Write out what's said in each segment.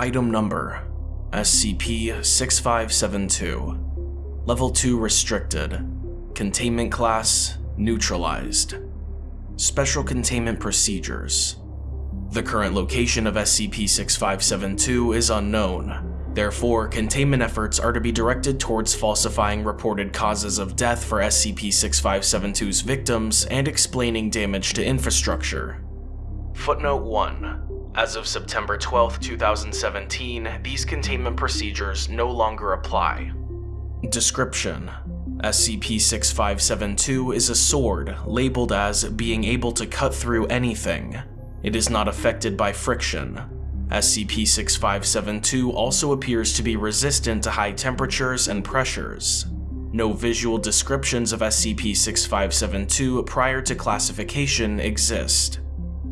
Item Number SCP-6572 Level 2 Restricted. Containment Class Neutralized. Special Containment Procedures. The current location of SCP-6572 is unknown, Therefore, containment efforts are to be directed towards falsifying reported causes of death for SCP-6572's victims and explaining damage to infrastructure. Footnote 1. As of September 12, 2017, these containment procedures no longer apply. Description SCP-6572 is a sword labeled as being able to cut through anything. It is not affected by friction, SCP-6572 also appears to be resistant to high temperatures and pressures. No visual descriptions of SCP-6572 prior to classification exist.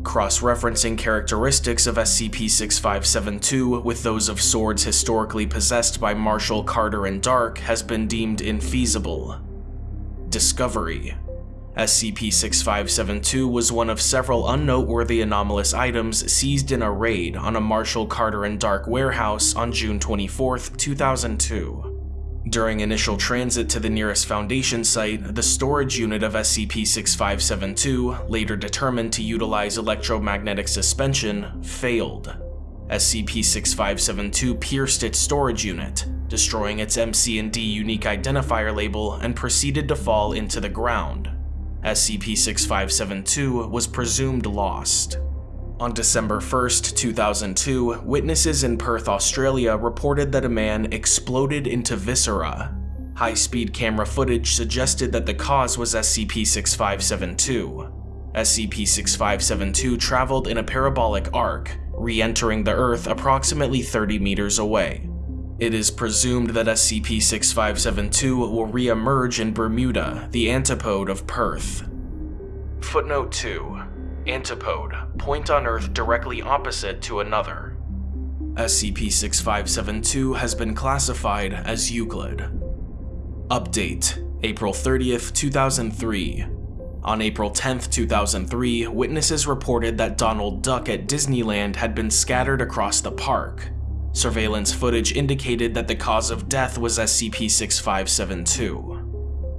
Cross-referencing characteristics of SCP-6572 with those of swords historically possessed by Marshall, Carter, and Dark has been deemed infeasible. Discovery SCP-6572 was one of several unnoteworthy anomalous items seized in a raid on a Marshall Carter and Dark warehouse on June 24, 2002. During initial transit to the nearest Foundation site, the storage unit of SCP-6572, later determined to utilize electromagnetic suspension, failed. SCP-6572 pierced its storage unit, destroying its MC&D unique identifier label and proceeded to fall into the ground. SCP-6572 was presumed lost. On December 1, 2002, witnesses in Perth, Australia reported that a man exploded into viscera. High-speed camera footage suggested that the cause was SCP-6572. SCP-6572 traveled in a parabolic arc, re-entering the Earth approximately 30 meters away. It is presumed that SCP-6572 will re-emerge in Bermuda, the antipode of Perth. Footnote 2. Antipode, point on Earth directly opposite to another. SCP-6572 has been classified as Euclid. Update, April 30th, 2003. On April 10th, 2003, witnesses reported that Donald Duck at Disneyland had been scattered across the park. Surveillance footage indicated that the cause of death was SCP-6572.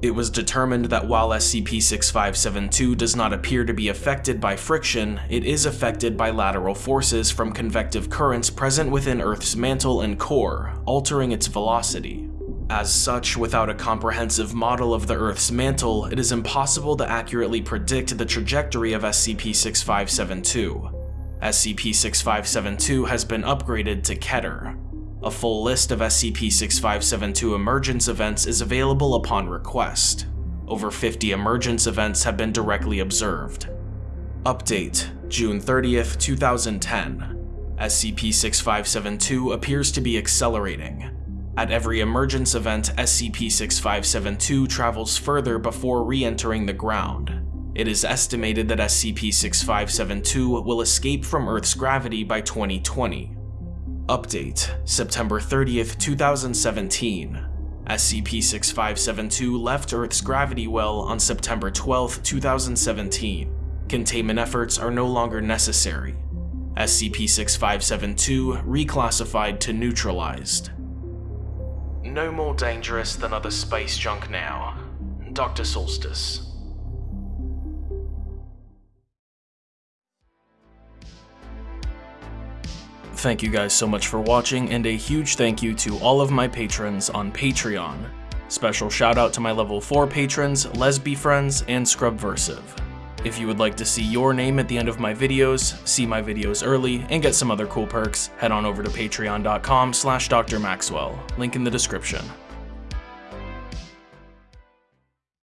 It was determined that while SCP-6572 does not appear to be affected by friction, it is affected by lateral forces from convective currents present within Earth's mantle and core, altering its velocity. As such, without a comprehensive model of the Earth's mantle, it is impossible to accurately predict the trajectory of SCP-6572. SCP-6572 has been upgraded to Keter. A full list of SCP-6572 emergence events is available upon request. Over 50 emergence events have been directly observed. Update, June 30th, 2010. SCP-6572 appears to be accelerating. At every emergence event, SCP-6572 travels further before re-entering the ground. It is estimated that SCP-6572 will escape from Earth's gravity by 2020. Update, September 30th, 2017. SCP-6572 left Earth's gravity well on September 12, 2017. Containment efforts are no longer necessary. SCP-6572 reclassified to neutralized. No more dangerous than other space junk now. Dr. Solstice. Thank you guys so much for watching, and a huge thank you to all of my patrons on Patreon. Special shout out to my level 4 patrons, Lesby Friends, and Scrubversive. If you would like to see your name at the end of my videos, see my videos early, and get some other cool perks, head on over to patreon.com slash drmaxwell, link in the description.